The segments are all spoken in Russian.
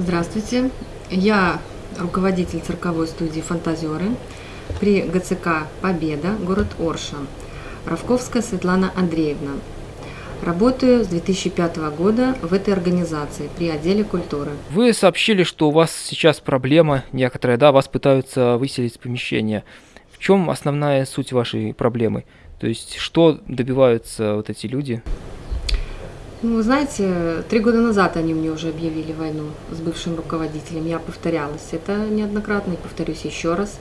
Здравствуйте, я руководитель цирковой студии «Фантазеры» при ГЦК «Победа», город Орша, Равковская Светлана Андреевна. Работаю с 2005 года в этой организации при отделе культуры. Вы сообщили, что у вас сейчас проблема некоторая, да, вас пытаются выселить из помещения. В чем основная суть вашей проблемы? То есть, что добиваются вот эти люди? Ну, вы знаете, три года назад они мне уже объявили войну с бывшим руководителем. Я повторялась. Это неоднократно, и повторюсь еще раз.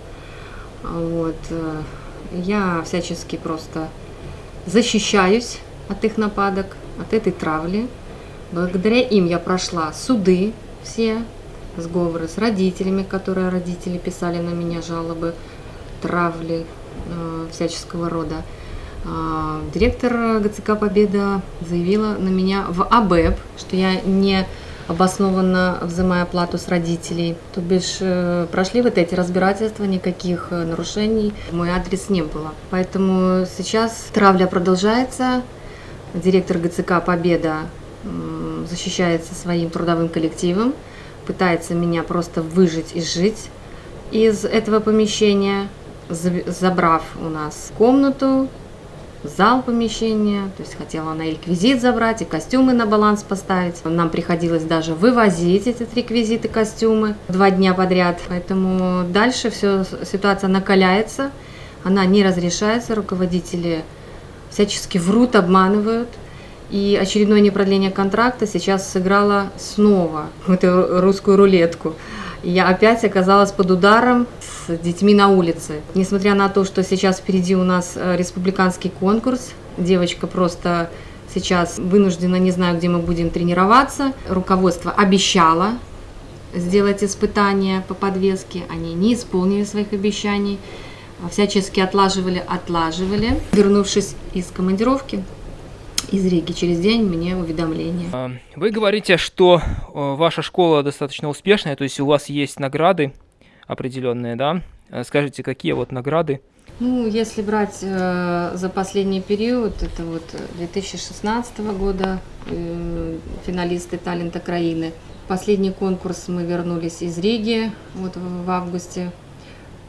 Вот. Э, я всячески просто защищаюсь от их нападок, от этой травли. Благодаря им я прошла суды все, сговоры с родителями, которые родители писали на меня жалобы, травли э, всяческого рода. А, директор ГЦК «Победа» заявила на меня в АБЭП, что я не обоснованно взимая плату с родителей. То бишь э, прошли вот эти разбирательства, никаких э, нарушений мой адрес не было. Поэтому сейчас травля продолжается. Директор ГЦК «Победа» защищается своим трудовым коллективом, пытается меня просто выжить и жить из этого помещения, забрав у нас комнату, зал помещения, то есть хотела она и реквизит забрать, и костюмы на баланс поставить. Нам приходилось даже вывозить эти реквизиты, костюмы два дня подряд. Поэтому дальше все, ситуация накаляется, она не разрешается, руководители всячески врут, обманывают. И очередное непродление контракта сейчас сыграло снова эту русскую рулетку. Я опять оказалась под ударом с детьми на улице. Несмотря на то, что сейчас впереди у нас э, республиканский конкурс, девочка просто сейчас вынуждена, не знаю, где мы будем тренироваться. Руководство обещало сделать испытания по подвеске, они не исполнили своих обещаний, всячески отлаживали, отлаживали. Вернувшись из командировки, из Риги. Через день мне уведомление. А, вы говорите, что ваша школа достаточно успешная, то есть у вас есть награды определенные, да? А скажите, какие вот награды? Ну, если брать э, за последний период, это вот 2016 года э, финалисты талента краины. Последний конкурс мы вернулись из Риги вот в, в августе.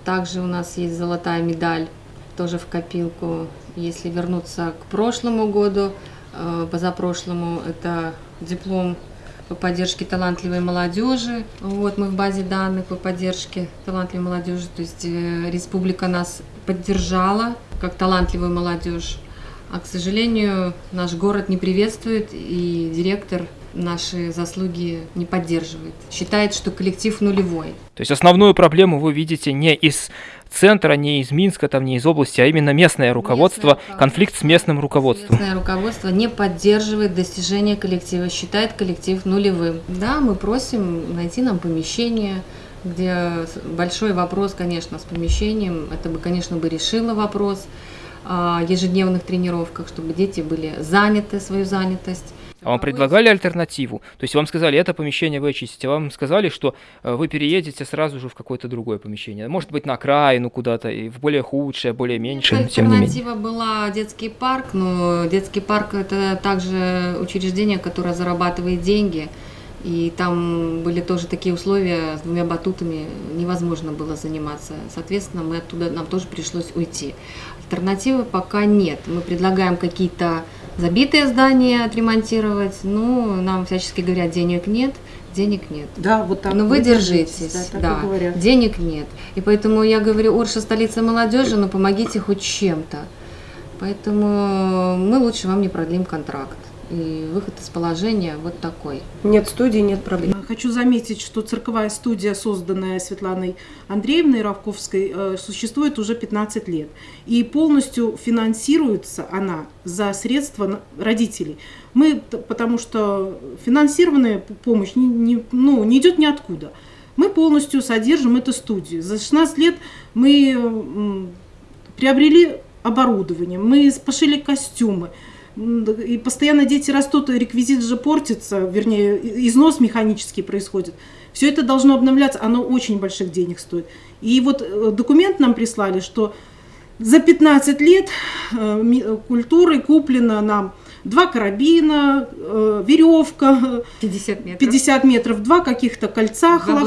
Также у нас есть золотая медаль тоже в копилку. Если вернуться к прошлому году, э, позапрошлому, это диплом по поддержке талантливой молодежи. Вот мы в базе данных по поддержке талантливой молодежи, то есть э, республика нас поддержала как талантливую молодежь. А, к сожалению, наш город не приветствует, и директор наши заслуги не поддерживает. Считает, что коллектив нулевой. То есть основную проблему вы видите не из центра, не из Минска, там, не из области, а именно местное руководство, местное конфликт с местным руководством. Местное руководство не поддерживает достижения коллектива, считает коллектив нулевым. Да, мы просим найти нам помещение, где большой вопрос, конечно, с помещением. Это бы, конечно, бы решило вопрос о ежедневных тренировках, чтобы дети были заняты, свою занятость. А вам предлагали альтернативу? То есть вам сказали, это помещение вы очистите, а вам сказали, что э, вы переедете сразу же в какое-то другое помещение. Может быть, на окраину куда-то, и в более худшее, более меньшее, тем не менее. Альтернатива была детский парк, но детский парк – это также учреждение, которое зарабатывает деньги. И там были тоже такие условия, с двумя батутами невозможно было заниматься. Соответственно, мы оттуда, нам тоже пришлось уйти. Альтернативы пока нет. Мы предлагаем какие-то забитые здания отремонтировать. Ну, нам всячески говорят, денег нет, денег нет. Да, вот так. Но вы держитесь, да, да. денег нет. И поэтому я говорю, Орша столица молодежи, но помогите хоть чем-то. Поэтому мы лучше вам не продлим контракт и выход из положения вот такой. Нет студии, нет проблем. Хочу заметить, что цирковая студия, созданная Светланой Андреевной Равковской, э, существует уже 15 лет. И полностью финансируется она за средства родителей. Мы, потому что финансированная помощь не, не, ну, не идет ниоткуда. Мы полностью содержим эту студию. За 16 лет мы приобрели оборудование, мы пошили костюмы, и постоянно дети растут, реквизит же портится, вернее, износ механический происходит. Все это должно обновляться, оно очень больших денег стоит. И вот э, документ нам прислали, что за 15 лет э, культуры куплено нам два карабина, э, веревка, 50 метров. 50 метров, два каких-то кольца, два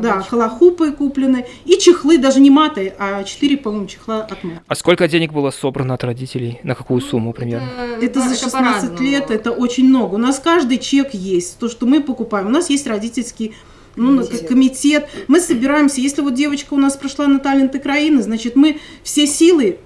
да, холохупы куплены, и чехлы, даже не маты, а 4, по-моему, чехла от мат. А сколько денег было собрано от родителей? На какую сумму примерно? Это за 16 по-разному. лет, это очень много. У нас каждый чек есть, то, что мы покупаем. У нас есть родительский ну, Комитет. комитет. Мы собираемся. Если вот девочка у нас прошла на талант Украины, значит, мы все силы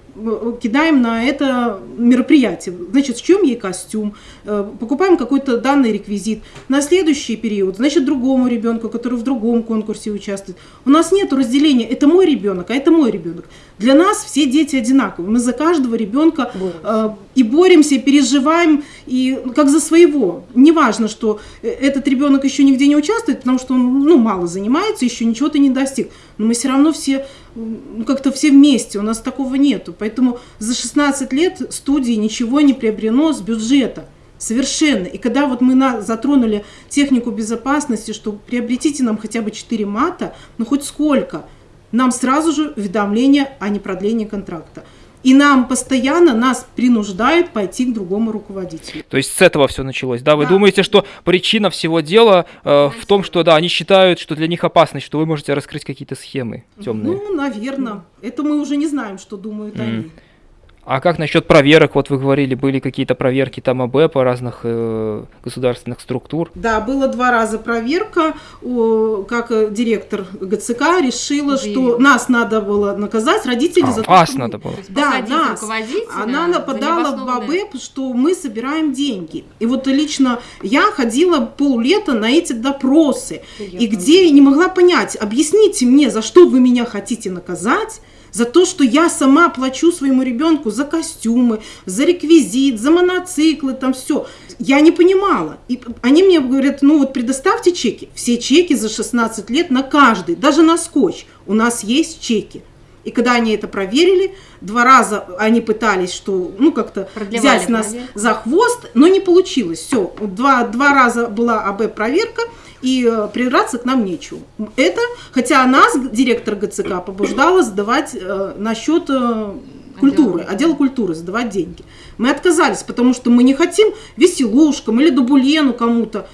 кидаем на это мероприятие. Значит, с чем ей костюм, э, покупаем какой-то данный реквизит. На следующий период, значит, другому ребенку, который в другом конкурсе участвует. У нас нет разделения, это мой ребенок, а это мой ребенок. Для нас все дети одинаковые. Мы за каждого ребенка э, и боремся, и переживаем, и ну, как за своего. Неважно, что э, этот ребенок еще нигде не участвует, потому что он ну, мало занимается, еще ничего-то не достиг. Но мы все равно все ну, как-то все вместе, у нас такого нету. Поэтому за 16 лет студии ничего не приобрено с бюджета. Совершенно. И когда вот мы на, затронули технику безопасности, что приобретите нам хотя бы 4 мата, ну хоть сколько, нам сразу же уведомление о непродлении контракта. И нам постоянно нас принуждают пойти к другому руководителю. То есть с этого все началось, да? Вы Да. думаете, что причина всего дела э, в том, что да, они считают, что для них опасность, что вы можете раскрыть какие-то схемы темные? Ну, наверное. Это мы уже не знаем, что думают Мгм. они. А как насчет проверок? Вот вы говорили, были какие-то проверки там АБ по разных э, государственных структур. Да, было два раза проверка, о, как э, директор ГЦК решила, Заявила. что нас надо было наказать, родители А, за то, вас что надо было. Да, нас. Она за нападала в БАБЭП, что мы собираем деньги. И вот лично я ходила поллета на эти допросы. И где я не могла понять, объясните мне, за что вы меня хотите наказать, за то, что я сама плачу своему ребенку за костюмы, за реквизит, за моноциклы, там все. Я не понимала. И они мне говорят, ну вот предоставьте чеки. Все чеки за 16 лет на каждый, даже на скотч. У нас есть чеки. И когда они это проверили, два раза они пытались, что, ну, как-то взять нас проверку. за хвост, но не получилось. Все, два, два раза была АБ-проверка, и э, придраться к нам нечего. Это, хотя нас директор ГЦК побуждала сдавать э, на счет э, культуры, Отдела отдела культуры, сдавать деньги. Мы отказались, потому что мы не хотим веселушкам или дубулену кому-то,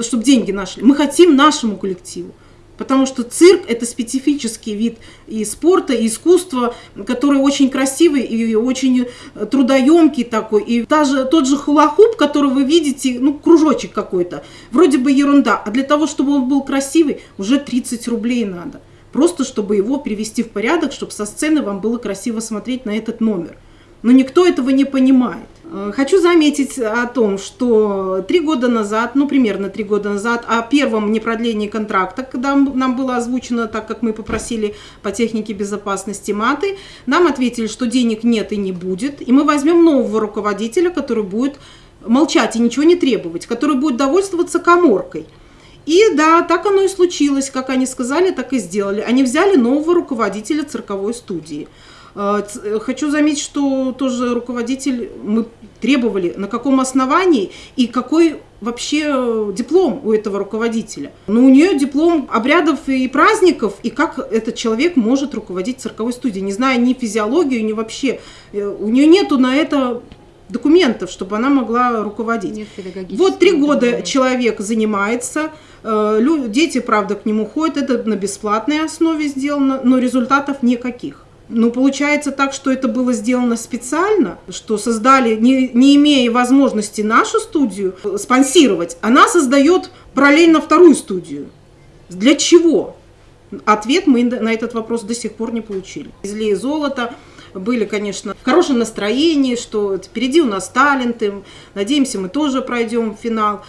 чтобы деньги нашли. Мы хотим нашему коллективу. Потому что цирк – это специфический вид и спорта, и искусства, который очень красивый и очень трудоемкий такой. И даже тот же хулахуп, который вы видите, ну, кружочек какой-то, вроде бы ерунда, а для того, чтобы он был красивый, уже 30 рублей надо. Просто чтобы его привести в порядок, чтобы со сцены вам было красиво смотреть на этот номер. Но никто этого не понимает. Э, Хочу заметить о том, что три года назад, ну примерно три года назад, о первом непродлении контракта, когда нам было озвучено, так как мы попросили по технике безопасности маты, нам ответили, что денег нет и не будет, и мы возьмем нового руководителя, который будет молчать и ничего не требовать, который будет довольствоваться коморкой. И да, так оно и случилось, как они сказали, так и сделали. Они взяли нового руководителя цирковой студии. Э, Хочу заметить, что тоже руководитель, мы требовали, на каком основании и какой вообще э, диплом у этого руководителя. Но у нее диплом обрядов и праздников, и как этот человек может руководить цирковой студией, не зная ни физиологию, ни вообще. э, У нее нету на это документов, чтобы она могла руководить. Нет Вот три года образования. человек занимается, дети, правда, к нему ходят, это на бесплатной основе сделано, но результатов никаких. Ну, получается так, что это было сделано специально, что создали, не, не имея возможности нашу студию э, спонсировать, она создает параллельно вторую студию. Для чего? Ответ мы на этот вопрос до сих пор не получили. Везли золото, были, конечно, в хорошем настроении, что впереди у нас таленты, надеемся, мы тоже пройдем финал.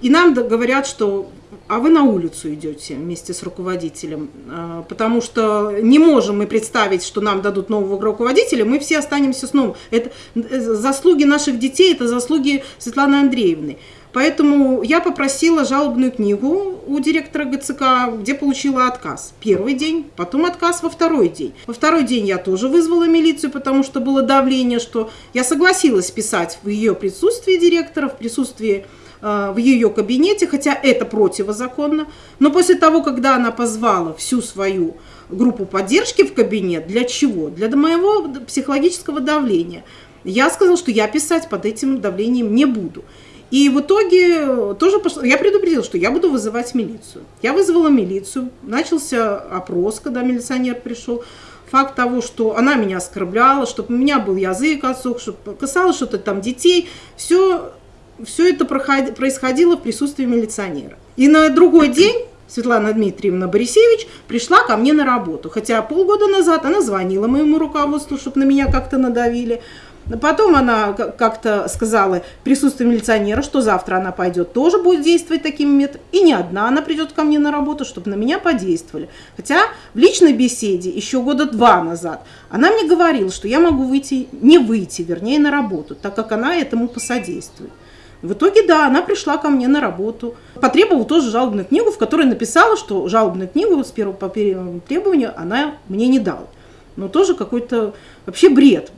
И нам говорят, что а вы на улицу идете вместе с руководителем, А, потому что не можем мы представить, что нам дадут нового руководителя, мы все останемся с новым. Это э, заслуги наших детей, это заслуги Светланы Андреевны. Поэтому я попросила жалобную книгу у директора ГЦК, где получила отказ. Первый день, потом отказ во второй день. Во второй день я тоже вызвала милицию, потому что было давление, что я согласилась писать в ее присутствии директора, в присутствии э, в ее кабинете, хотя это противозаконно. Но после того, когда она позвала всю свою группу поддержки в кабинет, для чего? Для моего психологического давления. Я сказала, что я писать под этим давлением не буду. И в итоге тоже пошло, я предупредила, что я буду вызывать милицию. Я вызвала милицию, начался опрос, когда милиционер пришел. Факт того, что она меня оскорбляла, чтобы у меня был язык отсох, чтобы касалось что-то там детей, все, все это происходило в присутствии милиционера. И на другой день Светлана Дмитриевна Борисевич пришла ко мне на работу. Хотя полгода назад она звонила моему руководству, чтобы на меня как-то надавили. Потом она как-то сказала присутствие милиционера, что завтра она пойдет, тоже будет действовать таким методом. И не одна она придет ко мне на работу, чтобы на меня подействовали. Хотя в личной беседе еще года два назад она мне говорила, что я могу выйти, не выйти, вернее, на работу, так как она этому посодействует. В итоге, да, она пришла ко мне на работу. Потребовала тоже жалобную книгу, в которой написала, что жалобную книгу с первого по первому требованию она мне не дала но тоже какой-то вообще бред.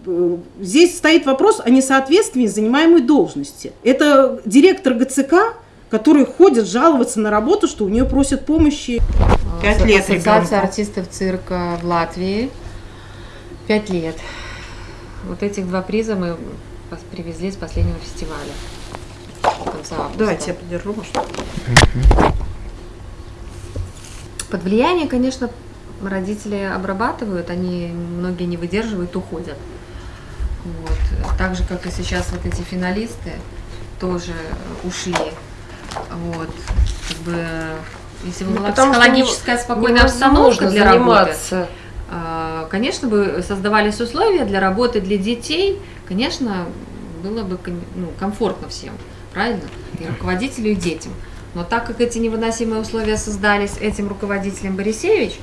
Здесь стоит вопрос о несоответствии занимаемой должности. Это директор ГЦК, который ходит жаловаться на работу, что у нее просят помощи. Пять лет Ассоциация артистов цирка в Латвии. Пять лет. Вот этих два приза мы привезли с последнего фестиваля. Давайте я подержу, может. Под влияние, конечно, родители обрабатывают, они многие не выдерживают, уходят. Вот. Так же, как и сейчас вот эти финалисты тоже ушли. Вот. Как бы, если бы ну, была психологическая спокойная обстановка для заниматься. работы, конечно бы создавались условия для работы для детей, конечно, было бы ну, комфортно всем, правильно? И руководителю, и детям. Но так как эти невыносимые условия создались этим руководителем Борисевич,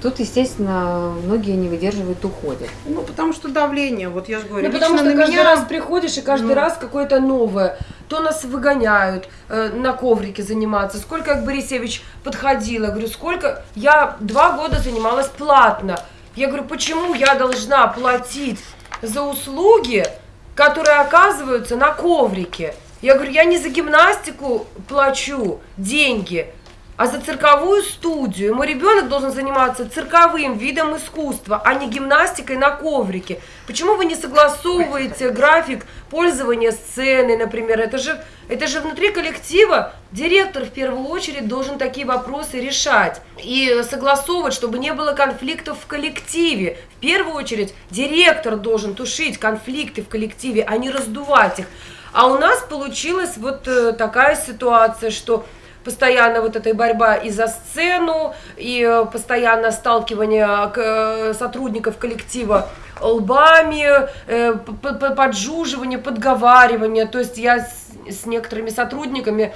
Тут, естественно, многие не выдерживают, уходят. Ну, потому что давление, вот я же говорю. Ну, потому что каждый меня... раз приходишь, и каждый ну. раз какое-то новое. То нас выгоняют э, на коврике заниматься. Сколько я к Борисевич подходила, говорю, сколько... Я два года занималась платно. Я говорю, почему я должна платить за услуги, которые оказываются на коврике? Я говорю, я не за гимнастику плачу деньги, а за цирковую студию. Мой ребенок должен заниматься цирковым видом искусства, а не гимнастикой на коврике. Почему вы не согласовываете график пользования сцены, например? Это же, это же внутри коллектива директор в первую очередь должен такие вопросы решать и согласовывать, чтобы не было конфликтов в коллективе. В первую очередь директор должен тушить конфликты в коллективе, а не раздувать их. А у нас получилась вот э, такая ситуация, что постоянно вот эта борьба и за сцену, и э, постоянно сталкивание э, сотрудников коллектива лбами, поджуживание, подговаривание. То есть я с некоторыми сотрудниками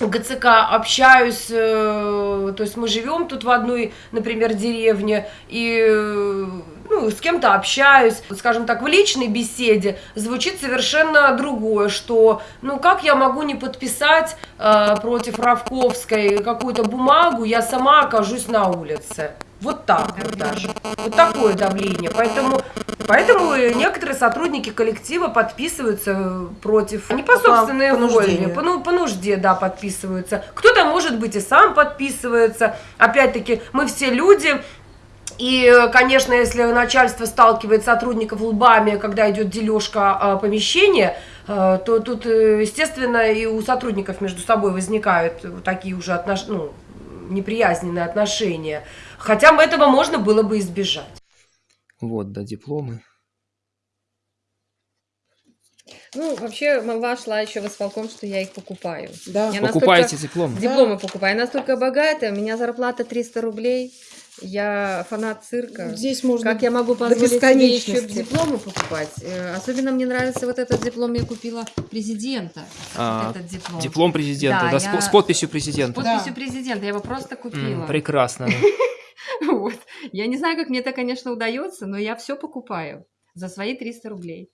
ГЦК общаюсь, то есть мы живем тут в одной, например, деревне, и ну, с кем-то общаюсь, скажем так, в личной беседе звучит совершенно другое, что, ну, как я могу не подписать э, против Равковской какую-то бумагу, я сама окажусь на улице. Вот так вот даже. Вот такое давление. Поэтому, поэтому некоторые сотрудники коллектива подписываются против, не по собственной воле, по, ну, по нужде, да, подписываются. Кто-то, может быть, и сам подписывается. Опять-таки, мы все люди, и, конечно, если начальство сталкивает сотрудников лбами, когда идет дележка э, помещения, э, то тут, э, естественно, и у сотрудников между собой возникают такие уже отнош... ну, неприязненные отношения. Хотя этого можно было бы избежать. Вот, да, дипломы. Ну, вообще, молва шла еще в исполком, что я их покупаю. Да. Я Покупаете дипломы? Дипломы да. покупаю. Я настолько богатая, у меня зарплата 300 рублей. Я фанат цирка. Здесь можно Как я могу позволить себе еще дипломы покупать? Э, особенно мне нравится вот этот диплом, я купила президента. А, этот диплом. диплом президента, да, да я... с, подписью президента. С подписью да. президента, я его просто купила. М, прекрасно. Вот. Я не знаю, как мне это, конечно, удается, но я все покупаю за свои 300 рублей.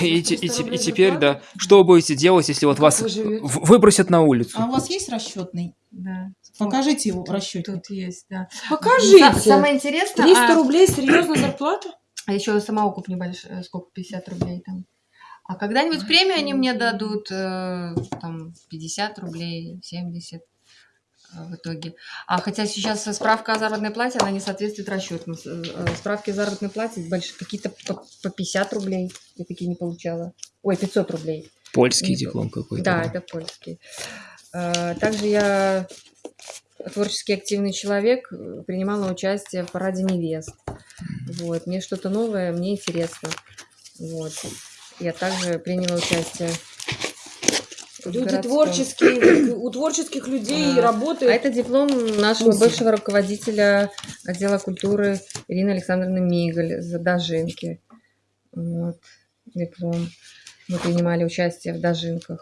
И, и, и, и теперь, да, что вы будете делать, если вот вас выбросят на улицу? А у вас есть расчетный? Да. Покажите его расчет. Тут есть, да. Покажите. Самое интересное. 300 а... рублей, серьезно зарплата? А еще самоукуп небольшой, э, сколько, 50 рублей там. А когда-нибудь премию они мне дадут, э, там, 50 рублей, 70. В итоге. А хотя сейчас справка о заработной плате, она не соответствует расчету. С- э, Справки о заработной плате какие-то по, по 50 рублей. Я такие не получала. Ой, 500 рублей. Польский диплом какой-то. Да, это польский. А, Также я творчески активный человек, э, принимала участие в параде невест. Вот. Мне что-то новое, мне интересно. Вот. Я также приняла участие Люди городском. творческие, у творческих людей А, работают. А это диплом нашего Музей. бывшего руководителя отдела культуры Ирины Александровны Мигаль за Дожинки. Вот. Диплом. Мы принимали участие в Дожинках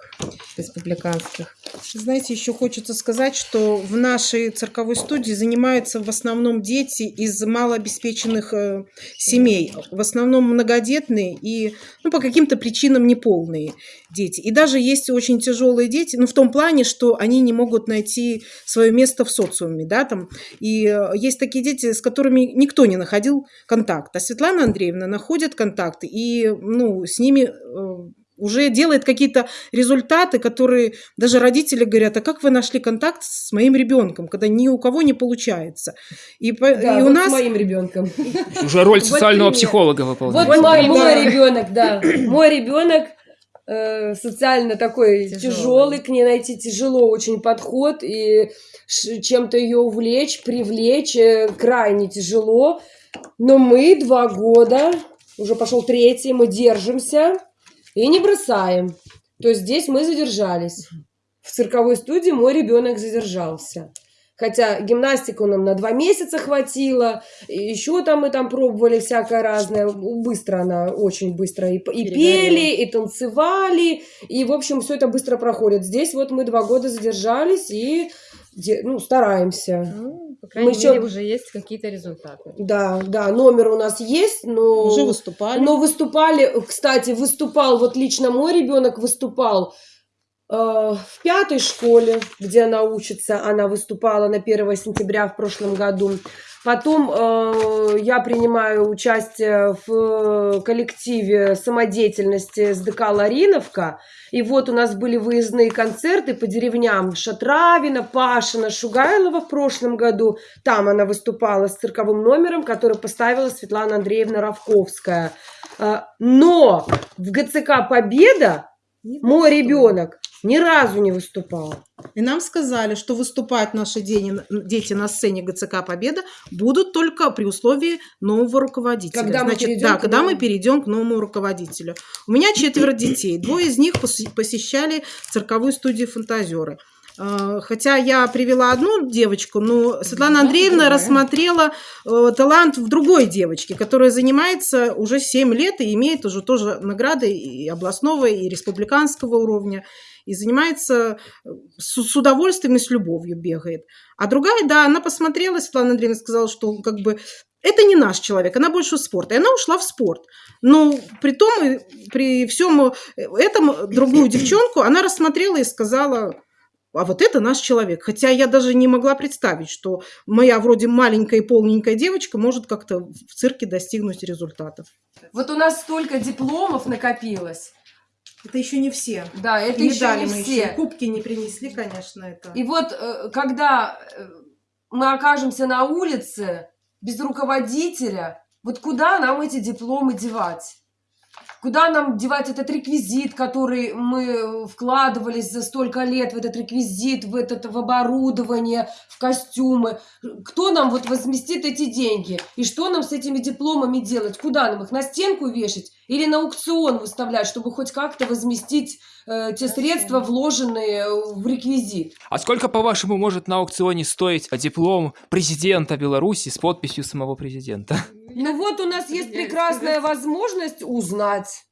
республиканских. Знаете, еще хочется сказать, что в нашей цирковой студии занимаются в основном дети из малообеспеченных э, семей, в основном многодетные и ну, по каким-то причинам неполные дети. И даже есть очень тяжелые дети, ну, в том плане, что они не могут найти свое место в социуме, да, там. И э, есть такие дети, с которыми никто не находил контакт, а Светлана Андреевна находит контакты и, ну, с ними э, уже делает какие-то результаты, которые даже родители говорят, а как вы нашли контакт с моим ребенком, когда ни у кого не получается. И, Да, и у вот нас... с моим ребенком. Уже роль Вот социального пример. психолога Вот выполняет. мой, да. мой ребенок, да. Мой ребенок э, социально такой Тяжелый. тяжелый, к ней найти тяжело очень подход, и чем-то ее увлечь, привлечь э, крайне тяжело. Но мы два года, уже пошел третий, мы держимся и не бросаем. То есть здесь мы задержались. В цирковой студии мой ребенок задержался. Хотя гимнастику нам на два месяца хватило, еще там мы там пробовали всякое разное. Быстро она, очень быстро. И, и пели, и танцевали, и, в общем, все это быстро проходит. Здесь вот мы два года задержались и ну, стараемся. Ну, по крайней Мы мере, уже есть какие-то результаты. Да, да, номер у нас есть, но... Уже выступали. Но выступали, кстати, выступал, вот лично мой ребенок выступал э, в пятой школе, где она учится, она выступала на 1 сентября в прошлом году. Потом э, я принимаю участие в коллективе самодеятельности СДК «Лариновка». И вот у нас были выездные концерты по деревням Шатравина, Пашина, Шугайлова в прошлом году. Там она выступала с цирковым номером, который поставила Светлана Андреевна Равковская. А, Но в ГЦК «Победа» мой ребенок ни разу не выступал. И нам сказали, что выступать наши дети на сцене ГЦК «Победа» будут только при условии нового руководителя. Когда мы Значит, перейдем да, к когда мы перейдем к новому руководителю. У меня четверо детей. Двое из них посещали цирковую студию «Фантазеры». Э, Хотя я привела одну девочку, но Светлана Андреевна рассмотрела э, талант в другой девочке, которая занимается уже 7 лет и имеет уже тоже награды и областного, и республиканского уровня, и занимается э, с, с удовольствием и с любовью бегает. А другая, да, она посмотрела, Светлана Андреевна сказала, что как бы это не наш человек, она больше в спорт. И она ушла в спорт. Но при том, и при всем этом другую девчонку она рассмотрела и сказала, а вот это наш человек. Хотя я даже не могла представить, что моя вроде маленькая и полненькая девочка может как-то в цирке достигнуть результатов. Вот у нас столько дипломов накопилось. Это еще не все. Да, это И еще не мы все. еще кубки не принесли, конечно, это. И вот э, когда э, мы окажемся на улице без руководителя, вот куда нам эти дипломы девать? Куда нам девать этот реквизит, который мы вкладывались за столько лет в этот реквизит, в, этот, в оборудование, в костюмы? Кто нам вот возместит эти деньги? И что нам с этими дипломами делать? Куда нам их? На стенку вешать? Или на аукцион выставлять, чтобы хоть как-то возместить э, те средства, вложенные в реквизит? А сколько, по-вашему, может на аукционе стоить диплом президента Беларуси с подписью самого президента? Ну вот у нас есть прекрасная возможность узнать.